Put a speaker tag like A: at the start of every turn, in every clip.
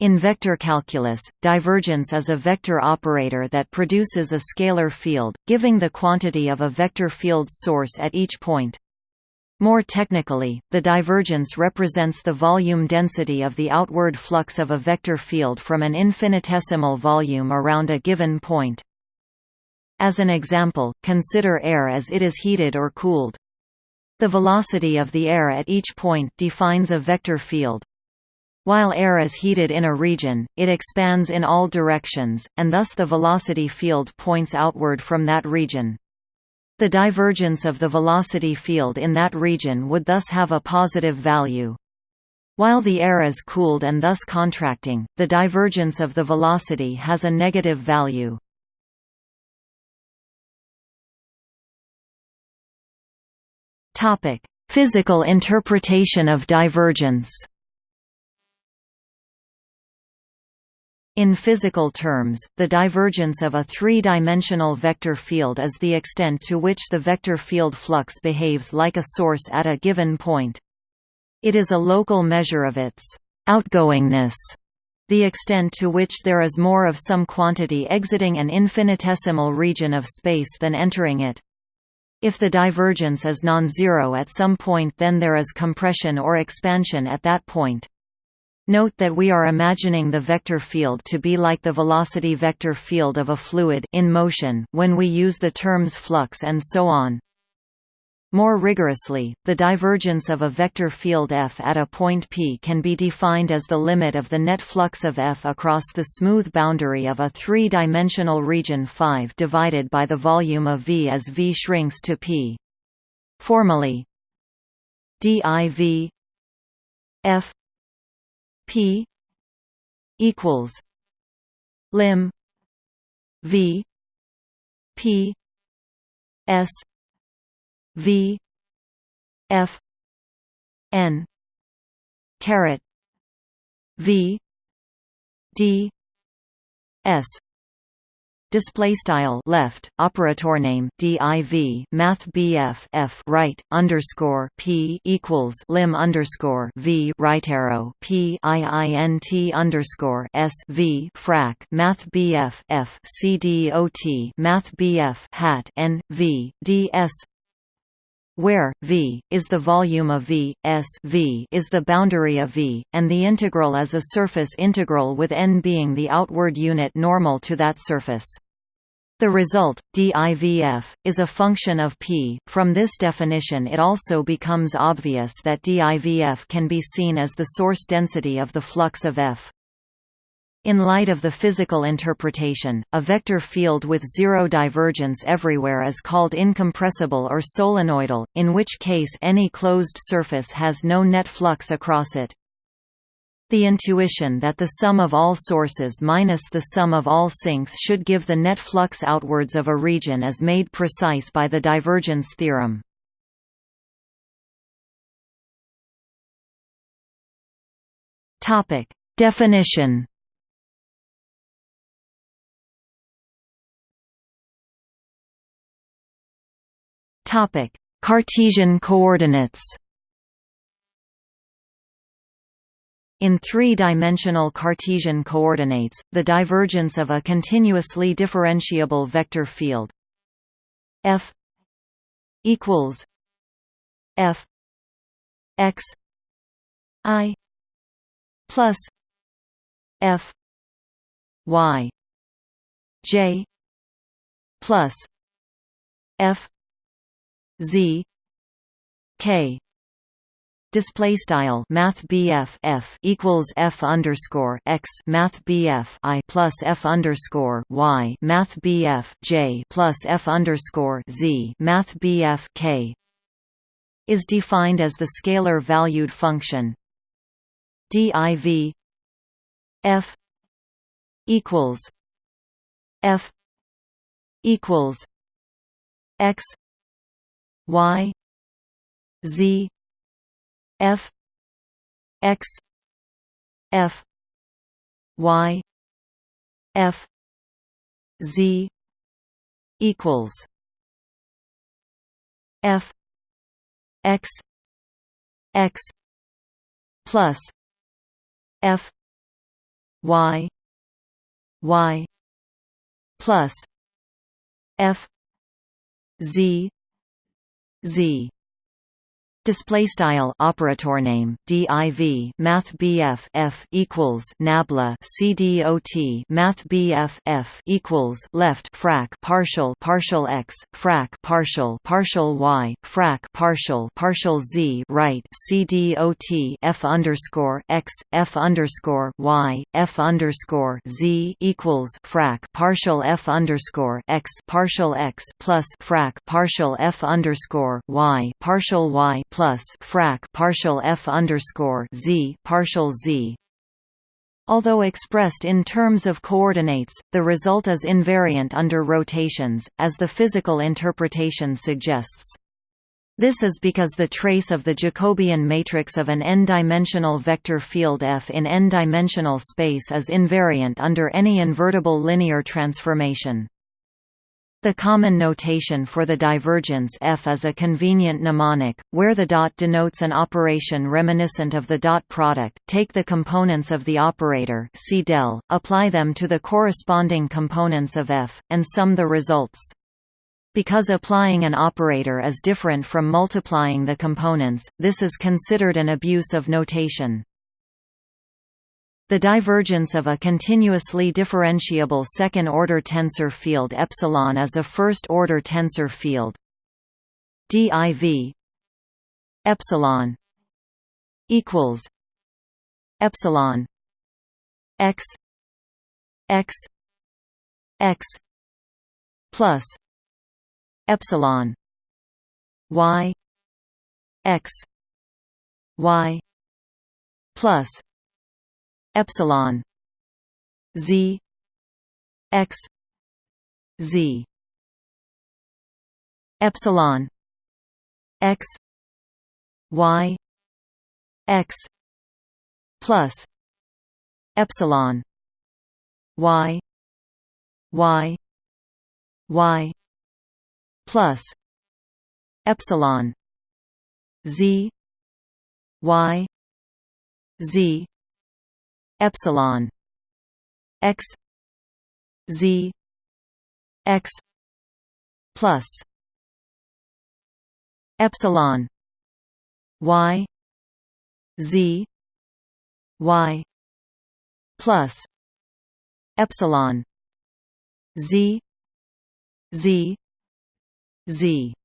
A: In vector calculus, divergence is a vector operator that produces a scalar field, giving the quantity of a vector field's source at each point. More technically, the divergence represents the volume density of the outward flux of a vector field from an infinitesimal volume around a given point. As an example, consider air as it is heated or cooled. The velocity of the air at each point defines a vector field. While air is heated in a region, it expands in all directions, and thus the velocity field points outward from that region. The divergence of the velocity field in that region would thus have a positive value. While the air is cooled and thus contracting, the divergence of the velocity has a negative value. Physical interpretation of divergence In physical terms, the divergence of a three-dimensional vector field is the extent to which the vector field flux behaves like a source at a given point. It is a local measure of its outgoingness, the extent to which there is more of some quantity exiting an infinitesimal region of space than entering it. If the divergence is non-zero at some point then there is compression or expansion at that point. Note that we are imagining the vector field to be like the velocity vector field of a fluid in motion when we use the terms flux and so on. More rigorously, the divergence of a vector field f at a point p can be defined as the limit of the net flux of f across the smooth boundary of a three-dimensional region 5 divided by the volume of v as v shrinks to p. Formally, div f P equals lim V P S V F N caret V D S display style left operator name div math bf f right underscore p equals lim underscore v right arrow p iint underscore s v frac math bf f c math bf hat n v d s where V is the volume of V, S v is the boundary of V, and the integral is a surface integral with n being the outward unit normal to that surface. The result, divf, is a function of p. From this definition it also becomes obvious that divf can be seen as the source density of the flux of f. In light of the physical interpretation, a vector field with zero divergence everywhere is called incompressible or solenoidal, in which case any closed surface has no net flux across it. The intuition that the sum of all sources minus the sum of all sinks should give the net flux outwards of a region is made precise by the divergence theorem. Definition Topic: Cartesian coordinates. In three-dimensional Cartesian coordinates, the divergence of a continuously differentiable vector field f equals f x i plus f y j plus f z k. Display style math F equals F underscore X math I plus F underscore Y math J plus F underscore Z math K. Is defined as the scalar valued function div F equals F equals X y z f x f y f z equals f x x plus f y y plus f z z Display style operator name div math bf f equals nabla cdot math bf f equals left frac partial partial x frac partial partial y frac partial partial z right cdot f underscore x f underscore y f underscore z equals frac partial f underscore x partial x plus frac partial f underscore y partial y plus frac partial f underscore z partial z. Although expressed in terms of coordinates, the result is invariant under rotations, as the physical interpretation suggests. This is because the trace of the Jacobian matrix of an n-dimensional vector field F in n-dimensional space is invariant under any invertible linear transformation. The common notation for the divergence f is a convenient mnemonic, where the dot denotes an operation reminiscent of the dot product. Take the components of the operator C del, apply them to the corresponding components of f, and sum the results. Because applying an operator is different from multiplying the components, this is considered an abuse of notation. The divergence of a continuously differentiable second-order tensor field epsilon is a first-order tensor field. div epsilon equals epsilon x x x plus epsilon y x y plus epsilon z x z epsilon x y x plus epsilon y y y plus epsilon z y z epsilon x z x plus epsilon y z y plus epsilon z z z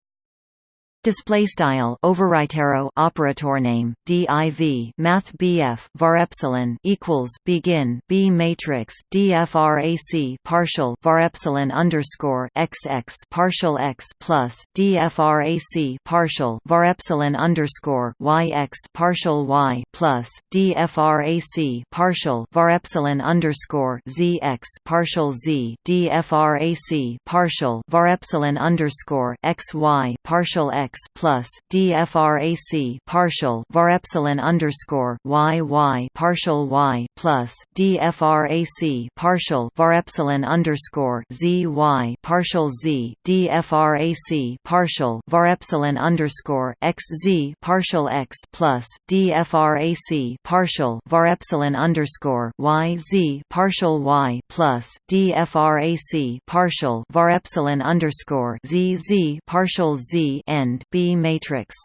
A: Display style overwriter operator name div math bf var epsilon equals begin b matrix dfrac partial var epsilon underscore xx partial x plus dfrac partial var epsilon underscore yx partial y plus dfrac partial var epsilon underscore zx partial z dfrac partial var epsilon underscore xy partial x x plus dfrac partial var epsilon underscore y y partial y plus dfrac partial var epsilon underscore z y partial z dfrac partial var epsilon underscore x z partial x plus dfrac partial var epsilon underscore y z partial y plus dfrac partial var epsilon underscore z z partial z end B matrix.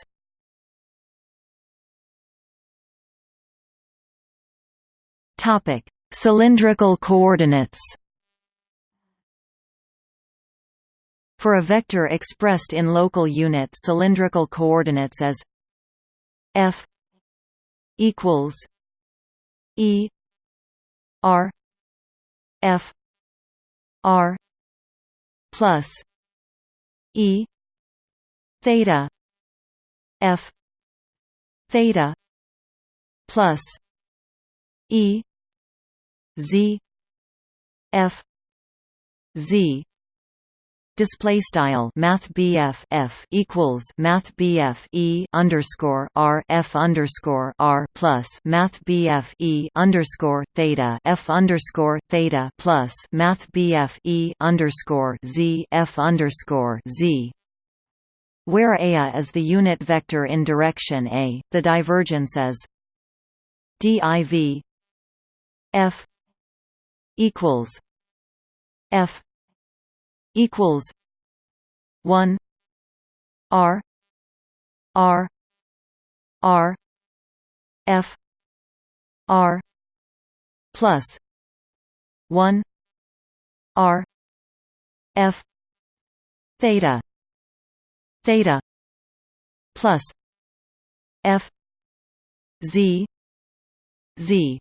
A: Topic: Cylindrical coordinates. For a vector expressed in local unit cylindrical coordinates as f equals e r f r plus e theta f theta plus e z f z. Display style math BF F equals math BF E underscore R F underscore R plus math BF E underscore theta F underscore theta plus math BF E underscore Z F underscore Z where Aa is the unit vector in direction A, the divergence is div f equals F equals one R R R F R plus one R F theta theta plus F Z Z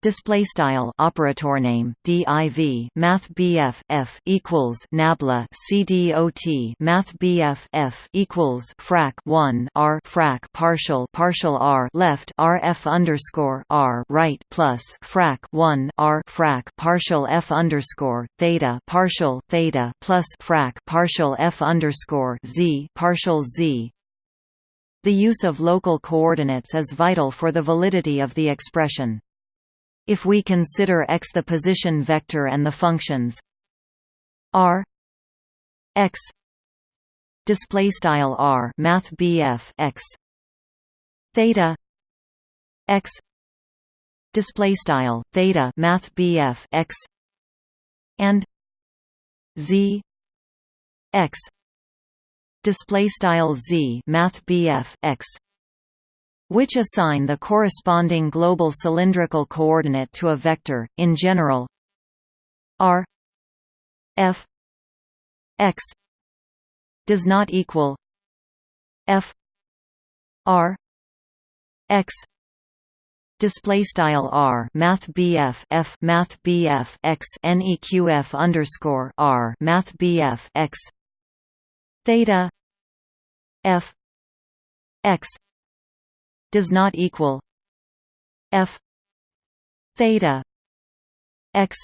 A: Display style operator name div math bf f equals nabla cdot math bf f equals frac 1 r frac partial partial r left rf underscore r right plus frac 1 r frac partial f underscore theta partial theta plus frac partial f underscore z partial z the use of local coordinates is vital for the validity of the expression. If we consider x the position vector and the functions r x display style r math bf x theta x display style theta math bf x and z x display style z math bf x which assign the corresponding global cylindrical coordinate to a vector, in general r f x does not equal f r x display style r math bf f math bf x neqf underscore r math bf x theta f x does not equal f theta x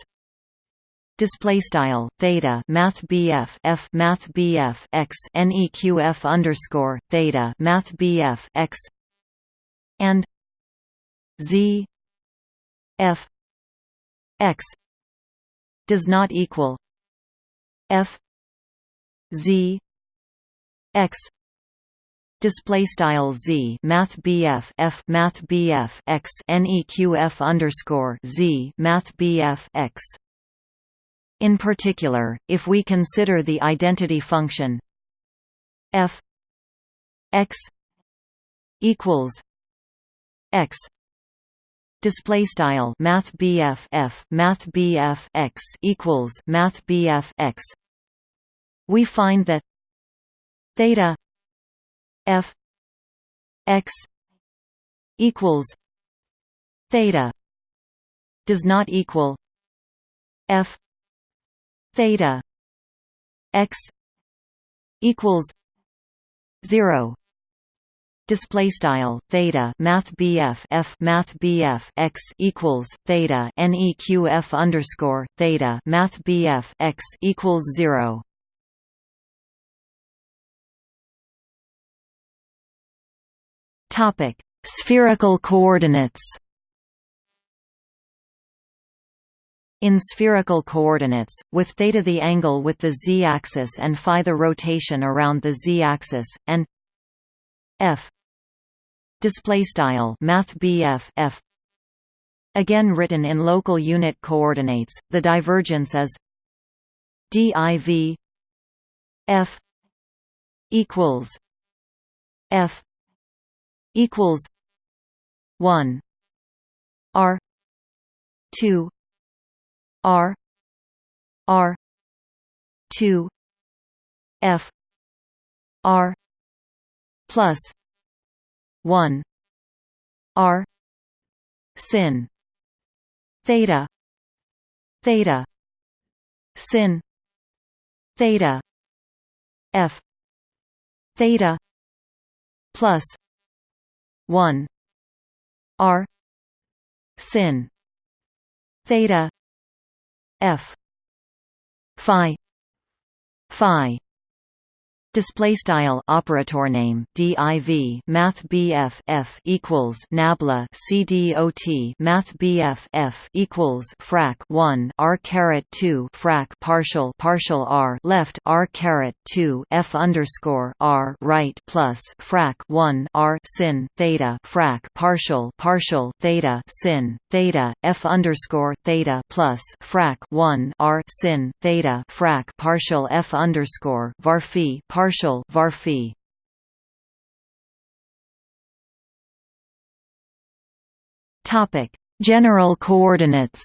A: display style theta math bf f math bf x neqf underscore theta math bf x and z f x does not equal f z x display style z math bf f math bf x neqf underscore z math bf x. In particular, if we consider the identity function f x equals x display style math bf f math bf x equals math bf x we find that theta f x equals theta does not equal f theta x equals 0 display style theta math bf f math bf x equals theta neqf underscore theta math bf x equals 0 Topic: Spherical coordinates. In spherical coordinates, with theta the angle with the z-axis and phi the rotation around the z-axis, and f display style math f again written in local unit coordinates the divergence is div f equals f equals one R two R R two F R plus one R sin theta theta sin theta F theta plus 1 r. Sin. Theta. F. Phi. Phi Display style operator name div math bf f equals nabla cdot math bf f equals frac 1 r caret 2 frac partial partial r left r caret 2 f underscore r right plus frac 1 r sin theta frac partial partial theta sin theta f underscore theta plus frac 1 r sin theta frac partial f underscore var phi var phi topic general coordinates.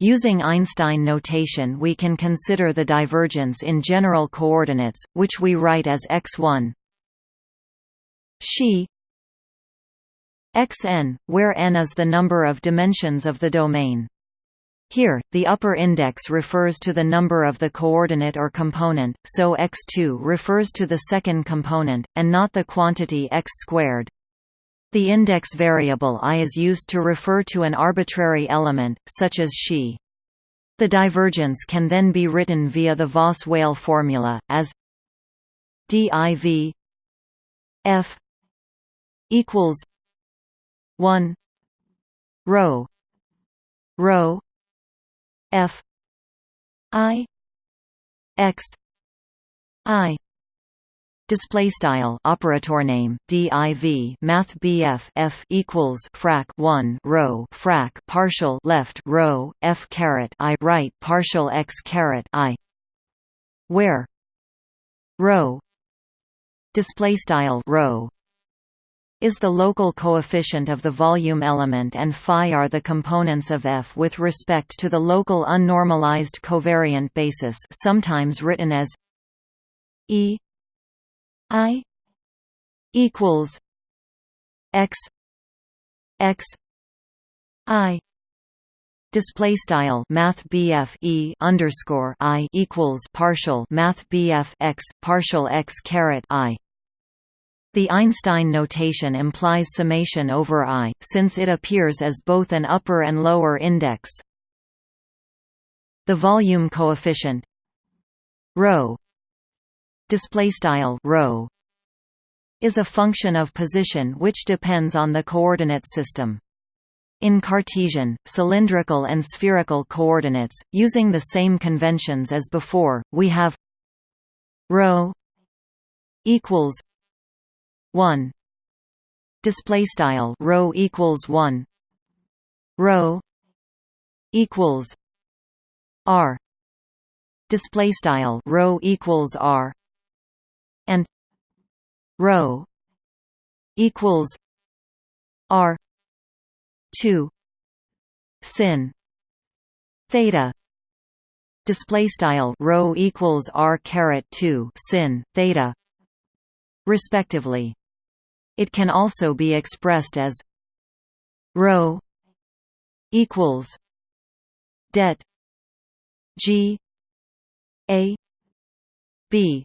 A: Using Einstein notation we can consider the divergence in general coordinates, which we write as x1 xi. Xn, where n is the number of dimensions of the domain. Here, the upper index refers to the number of the coordinate or component, so x2 refers to the second component, and not the quantity x squared. The index variable i is used to refer to an arbitrary element, such as xi. The divergence can then be written via the Voss-Weyl formula, as div f equals 1 rho rho f i x i. Display style operator name div math bf f equals frac 1 rho frac partial left rho f caret i right partial x caret i. Where? Rho. Display style rho is the local coefficient of the volume element and phi are the components of F with respect to the local unnormalized covariant basis sometimes written as E I equals X X I display style math BF E underscore I equals partial math BF X partial X caret I the Einstein notation implies summation over I, since it appears as both an upper and lower index. The volume coefficient ρ display style rho is a function of position which depends on the coordinate system. In Cartesian, cylindrical and spherical coordinates, using the same conventions as before, we have ρ equals 1 display style rho equals 1 rho equals r. Display style rho equals r. And rho equals r 2 sin. Theta. Display style rho equals r caret 2 sin theta respectively it can also be expressed as rho equals det g a b.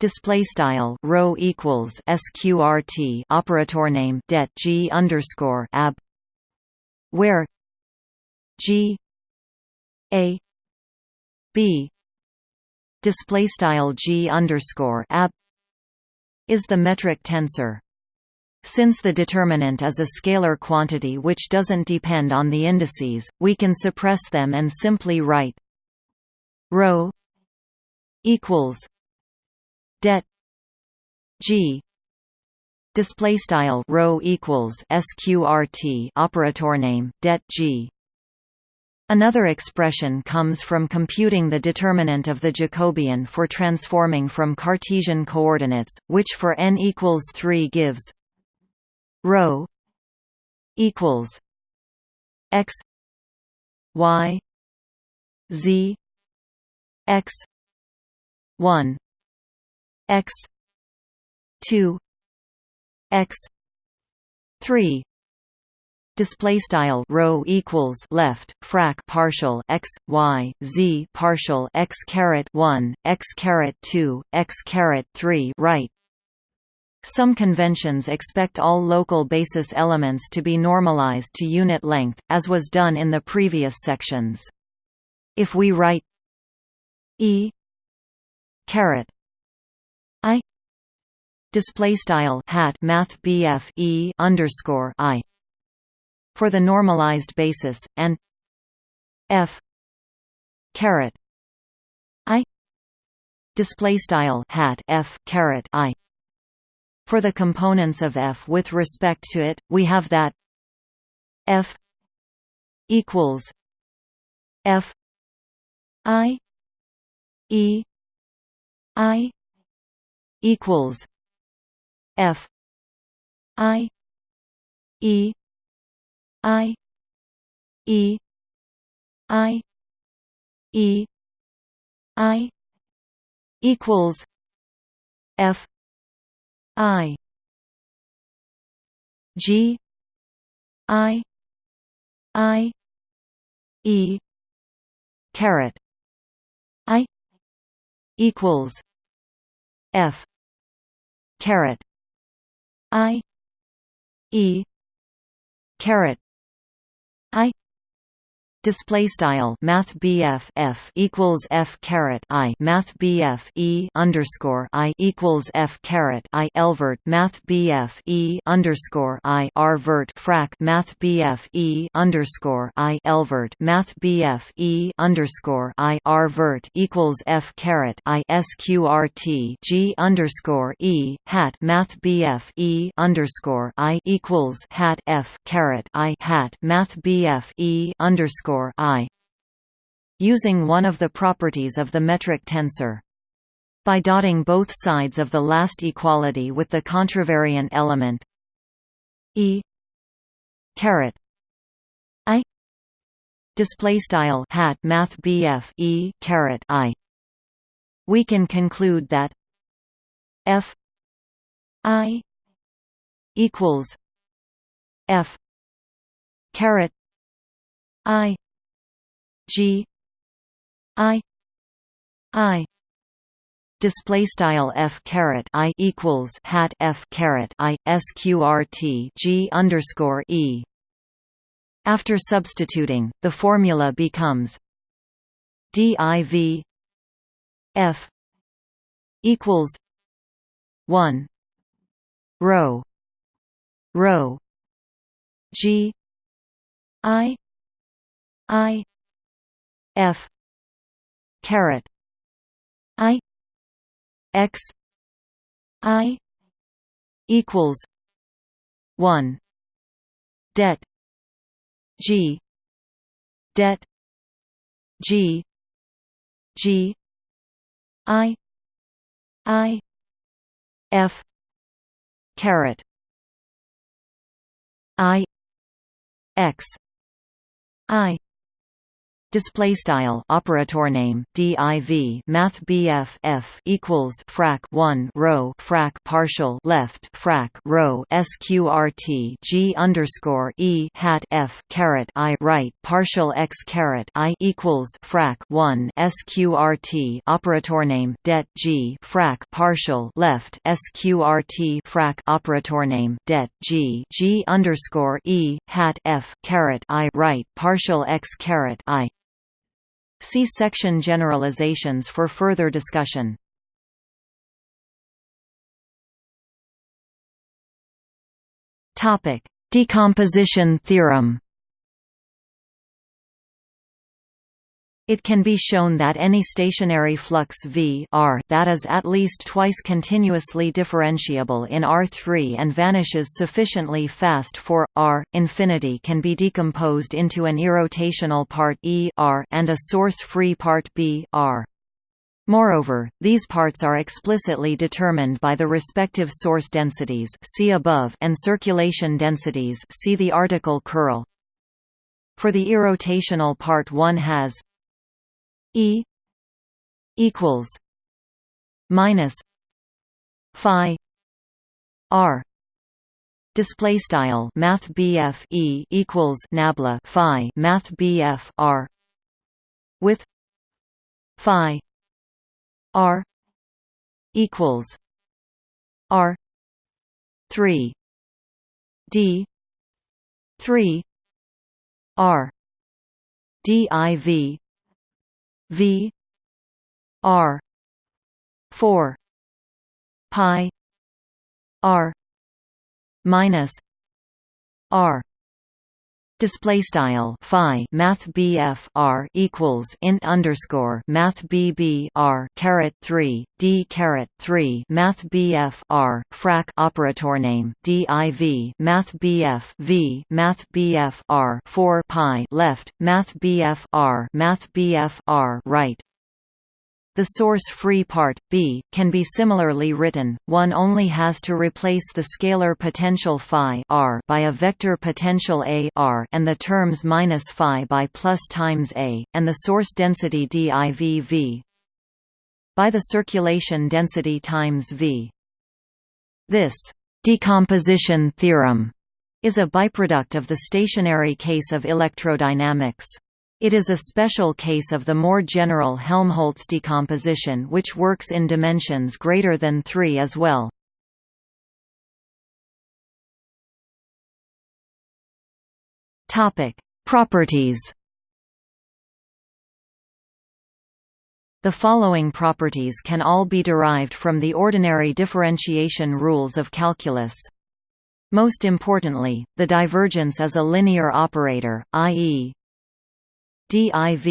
A: Display style rho equals sqrt operator name det g underscore ab where g a b. Display style g underscore ab is the metric tensor. Since the determinant is a scalar quantity which doesn't depend on the indices, we can suppress them and simply write ρ equals det g display style rho equals sqrt operator name det g Another expression comes from computing the determinant of the Jacobian for transforming from Cartesian coordinates, which for n equals 3 gives ρ equals x y z x 1 x 2 x 3 display style rho equals left frac partial x y z partial x caret 1 x caret 2 x caret 3 right. Some conventions expect all local basis elements to be normalized to unit length as was done in the previous sections. If we write E caret I display style hat math BF E underscore I for the normalized basis and F caret I display style hat F caret I for the components of F with respect to it we have that F equals F I E I equals F I E I E I E I equals F I G I I E caret. I equals F caret. I E caret I display style math BF F equals F caret I math BF E underscore I equals F caret I Lvert math BF E underscore I R vert frac math BF E underscore I Lvert math BF E underscore I R vert equals F caret I SQRT G underscore E hat math BF E underscore I equals hat F caret I hat math BF E underscore i using one of the properties of the metric tensor. By dotting both sides of the last equality with the contravariant element e caret i display style hat math bf e caret i we can conclude that f i equals f caret i G. I. I. Display style f caret i equals hat f caret i sqrt g underscore e. After substituting, the formula becomes div f equals one rho rho g i i f. caret. I. X. I. equals 1 det g. Det g. G. I. I. F. caret. I. X. I display style operator name div math bf f equals frac 1 rho frac partial left frac rho sqrt g underscore e hat f caret i right partial x caret i equals frac 1 sqrt operator name det g frac partial left sqrt frac operator name det g g underscore e hat f caret i right partial x caret i See section generalizations for further discussion. Topic: Decomposition theorem. It can be shown that any stationary flux V R that is at least twice continuously differentiable in R3 and vanishes sufficiently fast for R infinity can be decomposed into an irrotational part E R and a source-free part B R. Moreover, these parts are explicitly determined by the respective source densities see above and circulation densities see the article curl. For the irrotational part one has E equals minus Phi R. Display style math BF E equals nabla Phi math BF R with Phi R equals R three D three R DIV V r 4 pi r minus r Display style phi math BF R equals int underscore math BB R caret three D caret three math BF R frac operator name DIV math BF V math BF R four pi left math BF R math BF R right the source-free part, B, can be similarly written, one only has to replace the scalar potential phi r by a vector potential A r and the terms minus phi by plus times A, and the source density div v by the circulation density times v. This decomposition theorem is a byproduct of the stationary case of electrodynamics. It is a special case of the more general Helmholtz decomposition which works in dimensions greater than 3 as well. Properties The following properties can all be derived from the ordinary differentiation rules of calculus. Most importantly, the divergence is a linear operator, i.e. div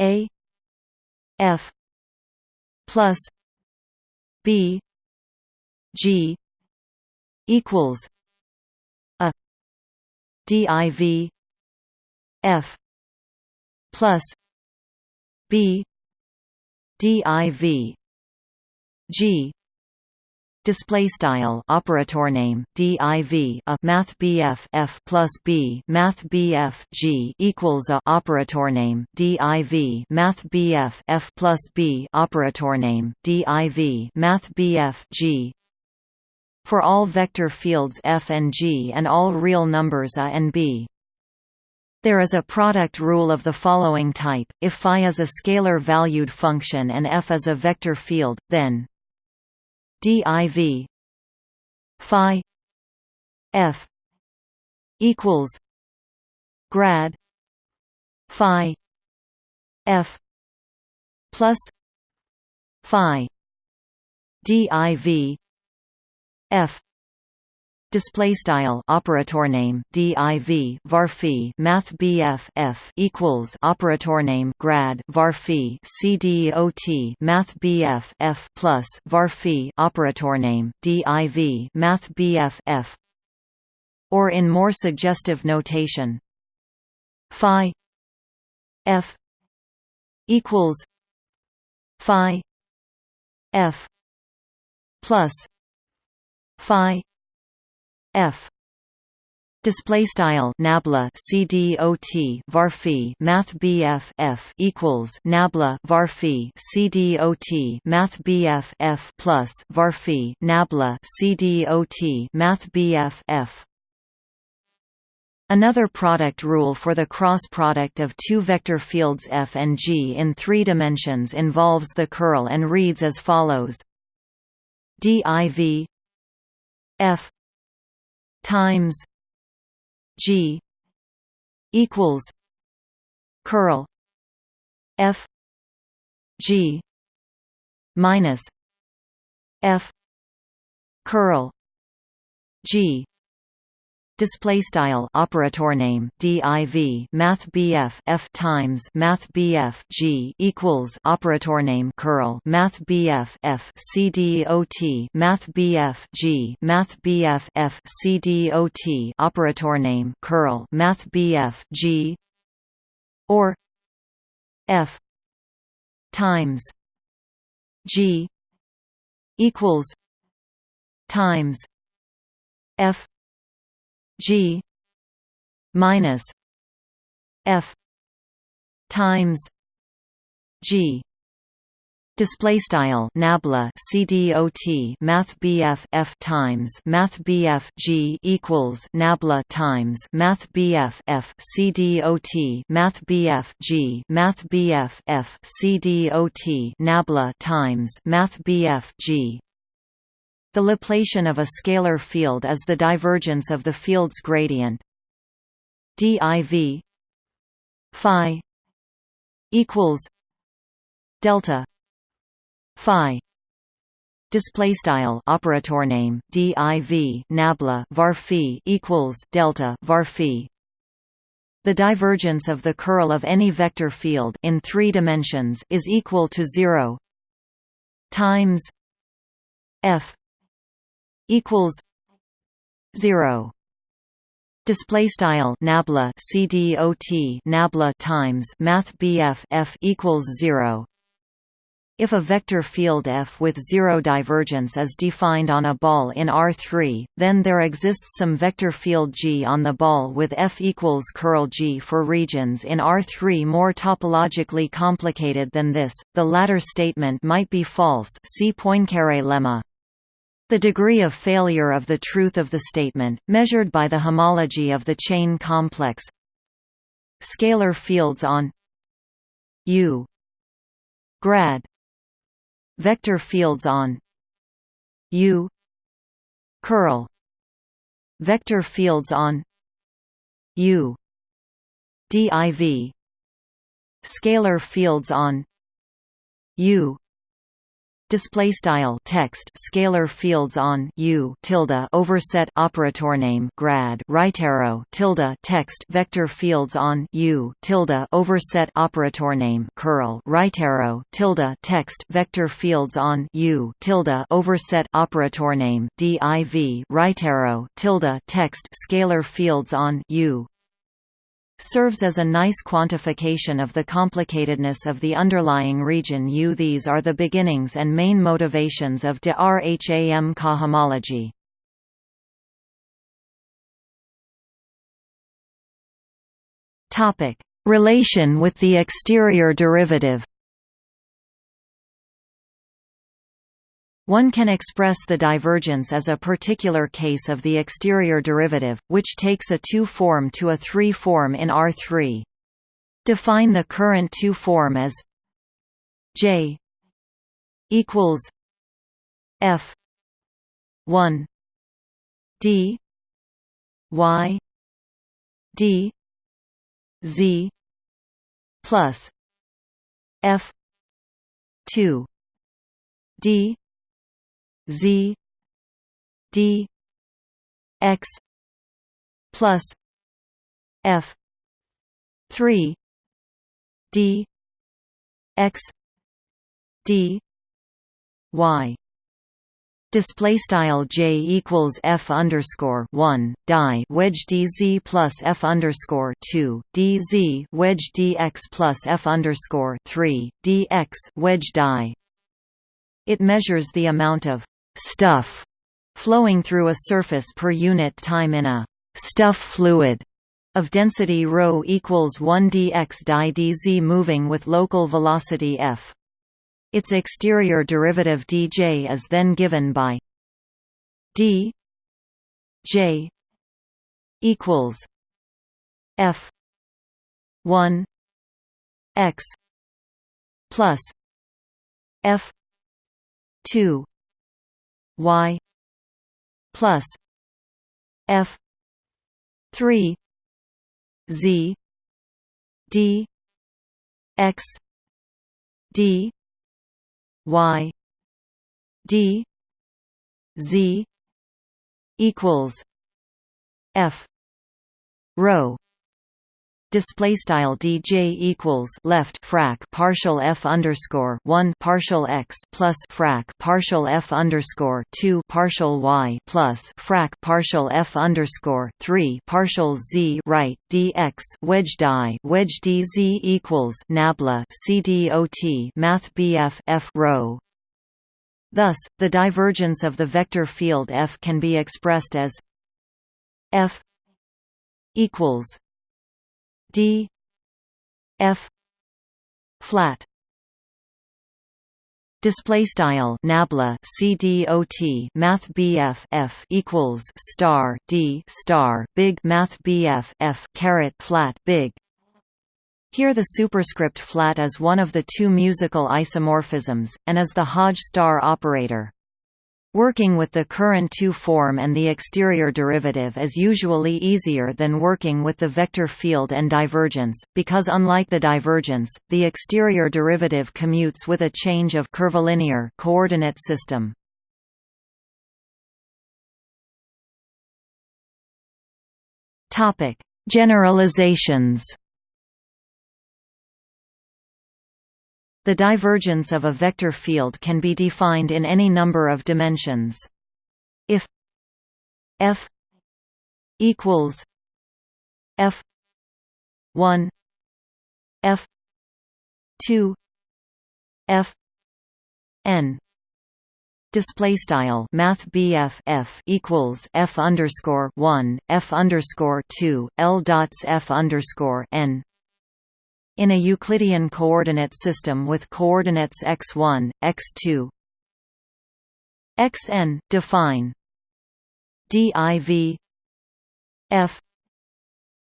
A: a f plus b g equals a div f plus b div g display style operator name div a math bf f plus b math bf g equals a operator name div math bf f plus b operator name div math bf g. For all vector fields f and g and all real numbers a and b. There is a product rule of the following type, if phi is a scalar valued function and f is a vector field, then div phi. F. Equals. Grad. Phi. F. Plus. Phi. Div f display style operator name div varphi math bf f equals operator name grad varphi cdot math bf f plus varphi operator name div math bf f. Or in more suggestive notation phi f equals phi f plus phi f. Display style nabla cdot varphi math bf f equals nabla varphi cdot math bf f plus varphi nabla cdot math bf f Another product rule for the cross product of two vector fields f and g in three dimensions involves the curl and reads as follows. Div f times G equals curl F G minus F curl G display style operator name div math bf f times math bf g equals operator name curl math bf f cdot math bf g math bf f cdot operator name curl math bf g or f times g equals times f G minus F times G. Display style nabla CDOT Math F times Math BF G equals nabla times Math BF F CDOT Math BF G Math BF F CDOT nabla times Math BF G the Laplacian of a scalar field is the divergence of the field's gradient. div phi equals delta phi display style operator name div nabla var phi equals delta var phi the divergence of the curl of any vector field in 3 dimensions is equal to 0 times f equals 0 display style nabla cdot nabla times math bf f equals 0 if a vector field F with zero divergence is defined on a ball in R3, then there exists some vector field G on the ball with F equals curl G for regions in R3 more topologically complicated than this. The latter statement might be false. See Poincaré lemma. The degree of failure of the truth of the statement, measured by the homology of the chain complex. Scalar fields on U. Grad. Vector fields on U. Curl. Vector fields on U. Div scalar fields on U display style text scalar fields on u tilde overset operator name grad right arrow tilde text vector fields on u tilde overset operator name curl right arrow tilde text vector fields on u tilde overset operator name div right arrow tilde text scalar fields on u serves as a nice quantification of the complicatedness of the underlying region U. These are the beginnings and main motivations of de Rham cohomology. Relation with the exterior derivative One can express the divergence as a particular case of the exterior derivative, which takes a 2 form to a 3 form in R3. Define the current 2 form as J equals F 1 D Y D Z plus F 2 D Z D X plus F three D X D Y display style j equals f underscore one die wedge dz plus f underscore two dz wedge dx plus f underscore three dx wedge die. It measures the amount of stuff flowing through a surface per unit time in a stuff fluid of density ρ equals 1 dx di dz moving with local velocity f. Its exterior derivative dj is then given by d j equals f 1 x plus f 2 y plus f 3 z d x d y d z equals f rho display style dj equals left frac partial f underscore 1 partial x plus frac partial f underscore 2 partial y plus frac partial f underscore 3 partial z right dx wedge die wedge dz equals nabla cdot math bf f rho Thus, the divergence of the vector field f can be expressed as f equals d f flat display style nabla cdot math bf f equals star d star big math bf f caret flat big here the superscript flat is one of the two musical isomorphisms, and is the Hodge star operator. Working with the current 2 form and the exterior derivative is usually easier than working with the vector field and divergence, because unlike the divergence, the exterior derivative commutes with a change of curvilinear coordinate system. Generalizations. The divergence of a vector field can be defined in any number of dimensions. If f equals f 1 f 2 f n display style math BF F equals F underscore one F underscore two L dots F underscore N in a Euclidean coordinate system with coordinates x1, x2, xn, define. div f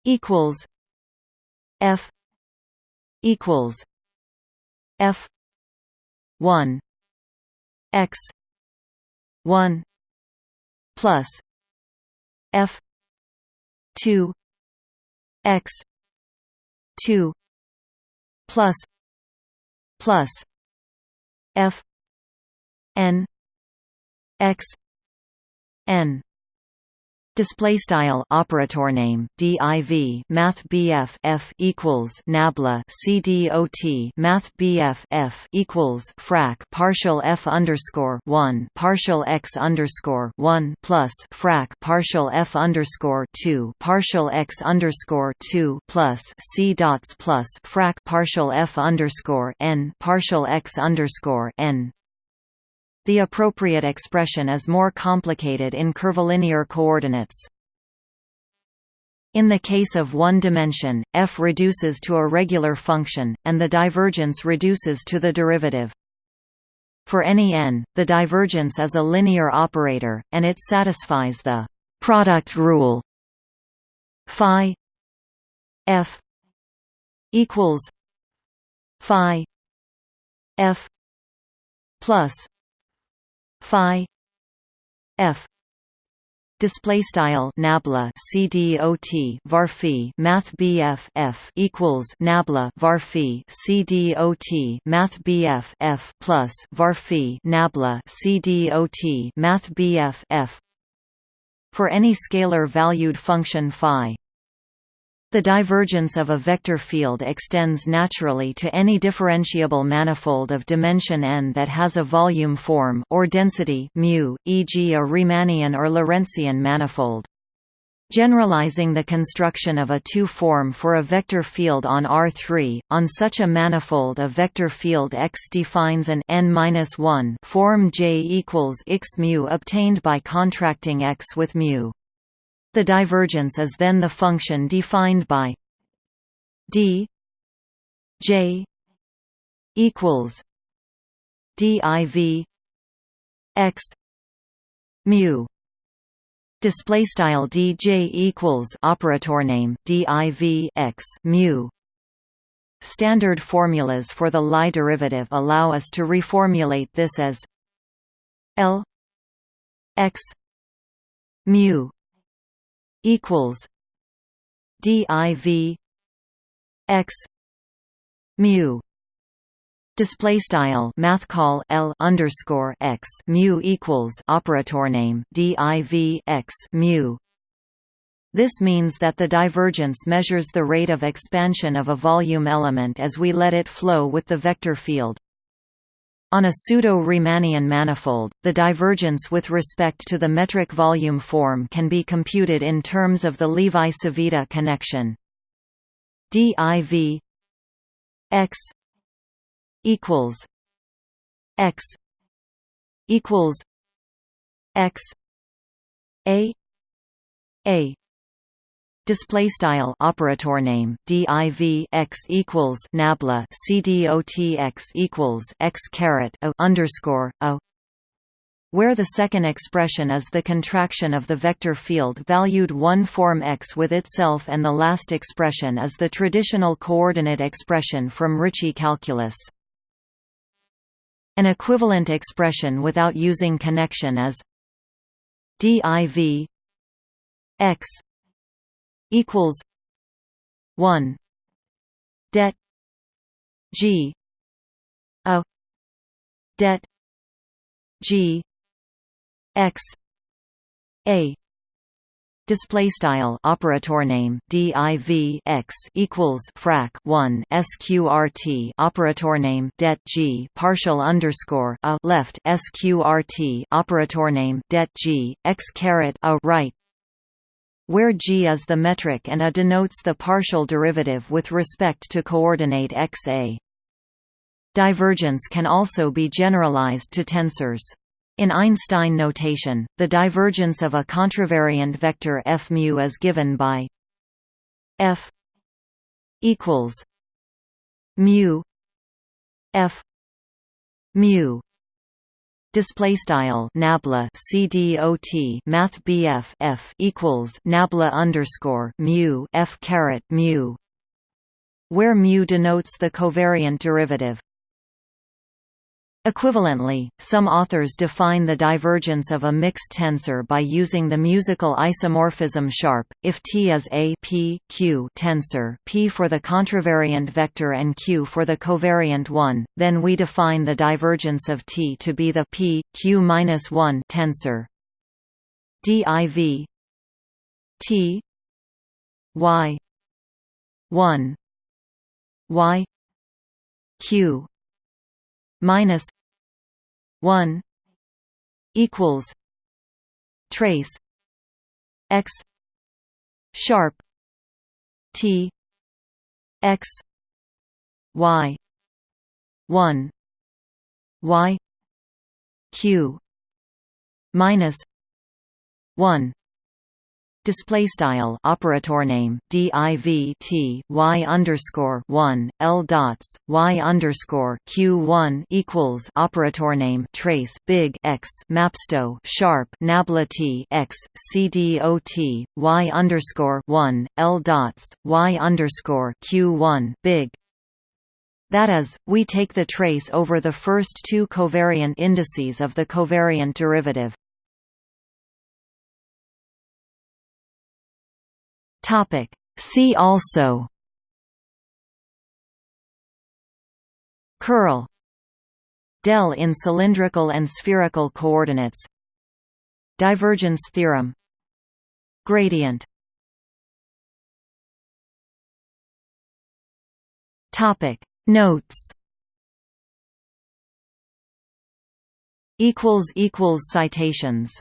A: equals f equals f 1 x 1 plus f 2 x 2 plus plus f n x n display style operator name div math bf f equals nabla cdot math bf f equals frac partial f underscore 1 partial x underscore 1 plus frac partial f underscore 2 partial x underscore 2 plus c dots plus frac partial f underscore n partial x underscore n the appropriate expression is more complicated in curvilinear coordinates. In the case of one dimension, f reduces to a regular function, and the divergence reduces to the derivative. For any n, the divergence is a linear operator, and it satisfies the product rule phi f equals phi f plus phi. F. Display style nabla cdot varphi math bf f equals nabla varphi cdot math bf f plus varphi nabla cdot math bf f. For any scalar valued function phi the divergence of a vector field extends naturally to any differentiable manifold of dimension n that has a volume form or density e.g. a Riemannian or Lorentzian manifold. Generalizing the construction of a two-form for a vector field on R3, on such a manifold a vector field X defines an n-1 form J equals x mu obtained by contracting X with mu. The divergence is then the function defined by d j equals div x mu. Display style dj equals operator name div x mu. Standard formulas for the Lie derivative allow us to reformulate this as l x mu equals div x mu. Display style math call l underscore x mu equals operator name div x mu. This means that the divergence measures the rate of expansion of a volume element as we let it flow with the vector field on a pseudo-Riemannian manifold, the divergence with respect to the metric volume form can be computed in terms of the Levi-Civita connection. div x equals x equals x a a display style operator name div x equals nabla cdot x equals x caret a underscore a where the second expression is the contraction of the vector field valued one form x with itself and the last expression is the traditional coordinate expression from Ricci calculus. An equivalent expression without using connection is div x equals 1 det g a det g x a display style operator name div x equals frac 1 sqrt operator name det g partial underscore a left sqrt operator name det g x caret a right where g is the metric and a denotes the partial derivative with respect to coordinate x a. Divergence can also be generalized to tensors. In Einstein notation, the divergence of a contravariant vector f mu is given by f equals mu f mu display style nabla cdot math bf f equals nabla underscore mu f caret mu where mu denotes the covariant derivative Equivalently, some authors define the divergence of a mixed tensor by using the musical isomorphism sharp. If T is a p, q tensor, p for the contravariant vector and q for the covariant one, then we define the divergence of T to be the p q-1 tensor. div T y 1 y q minus one equals trace x sharp T x y one y q minus one display style operator name div t y underscore one l dots y underscore q one equals operator name trace big x mapsto sharp nabla t x c d o t y underscore one l dots y underscore q one big that is, we take the trace over the first two covariant indices of the covariant derivative.
B: Topic. See also
A: Curl Del in cylindrical and spherical coordinates Divergence theorem Gradient
B: Topic Notes
A: equals equals citations